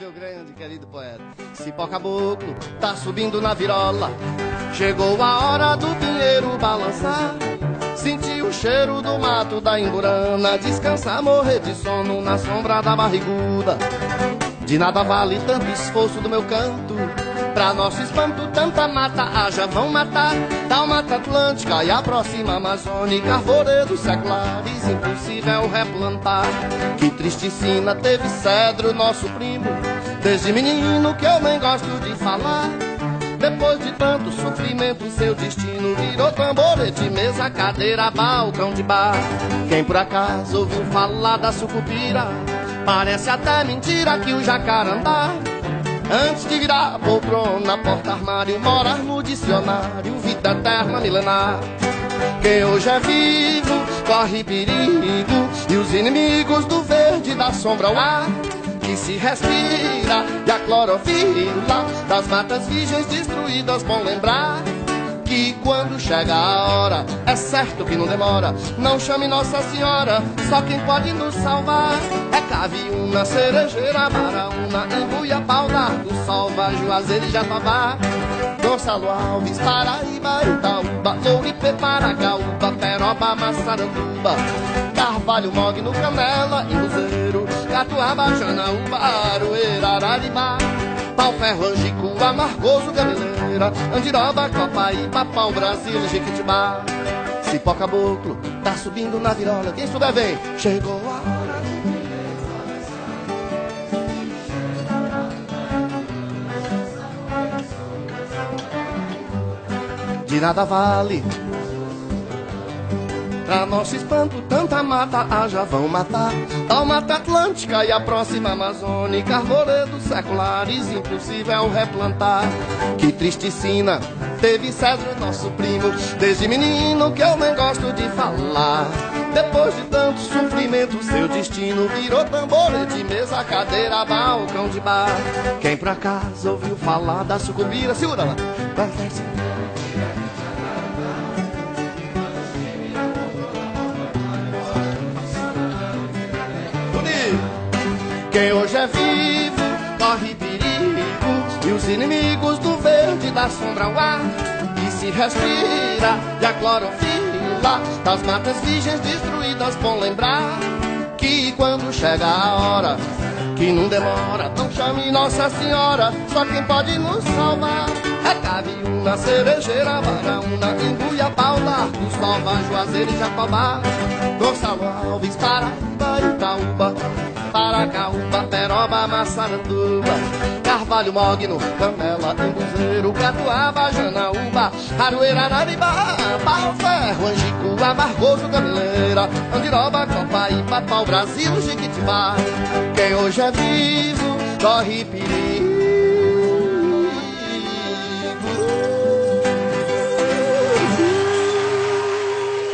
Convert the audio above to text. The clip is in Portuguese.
Meu grande querido poeta, cipó caboclo, tá subindo na virola. Chegou a hora do pinheiro balançar. Senti o cheiro do mato da emburana. Descansar, morrer de sono na sombra da barriguda. De nada vale tanto esforço do meu canto. Pra nosso espanto, tanta mata haja, vão matar. Da mata atlântica e a próxima amazônica, arvoredos seculares, impossível replantar. Que triste sina teve cedro, nosso primo. Desde menino que eu nem gosto de falar. Depois de tanto sofrimento, seu destino virou tamborete, mesa, cadeira, balcão de bar. Quem por acaso ouviu falar da sucupira, parece até mentira que o jacarandá. Antes de virar poltrona, porta-armário, morar no dicionário, vida eterna milenar. Quem hoje é vivo, corre perigo, e os inimigos do verde da sombra ao ar que se respira e a clorofila das matas virgens destruídas. Bom lembrar que quando chega a hora, é certo que não demora. Não chame Nossa Senhora, só quem pode nos salvar é Caviúna, Cerejeira, Baraúna, Embuia, Pau d'Arco, Salva, Juazeiro e Jatobá. Gonçalo Alves, Paraíba, Itaúba, Louripe, Paragaúba, Peroba, Massaranduba, Carvalho, Mogno, Canela e Luzeiro, Catuaba, Janaúba, Aroeira, Araribá, Pau Ferro, Angico, Amargoso, Gameleira, Andiroba, Copaíba, Pau Brasil, Jequitibá. Cipó Caboclo, tá subindo na virola, quem souber vem, chegou a hora. De nada vale Pra nosso espanto, tanta mata haja vão matar. Tal mata atlântica e a próxima amazônica, arvoredos seculares, impossível replantar. Que triste sina teve Cedro, nosso primo, desde menino que eu nem gosto de falar. Depois de tanto sofrimento, seu destino virou tamborete, mesa, cadeira, balcão de bar. Quem por acaso ouviu falar da sucubira, segura lá. Quem hoje é vivo corre perigo. E os inimigos do verde da sombra ao ar. E se respira e a clorofila Das matas virgens destruídas Bom lembrar que quando chega a hora Que não demora, não chame Nossa Senhora. Só quem pode nos salvar é Caviúna, Cerejeira, Baraúna, Embuia, Pau d'Arco, Salva, Juazeiro e Jacobá. Gonçalo Alves, Paraíba, Itaúba Paracaúba, Peroba, Massaranduba Carvalho, Mogno, Canela, Embuzeiro, Catuaba, Janaúba Aroeira, Araribá, Barro Ferro, Angico, Amargoso, Gameleira Andiroba, Copaíba, Pau Brasil, Jiquitibá Quem hoje é vivo, corre perigo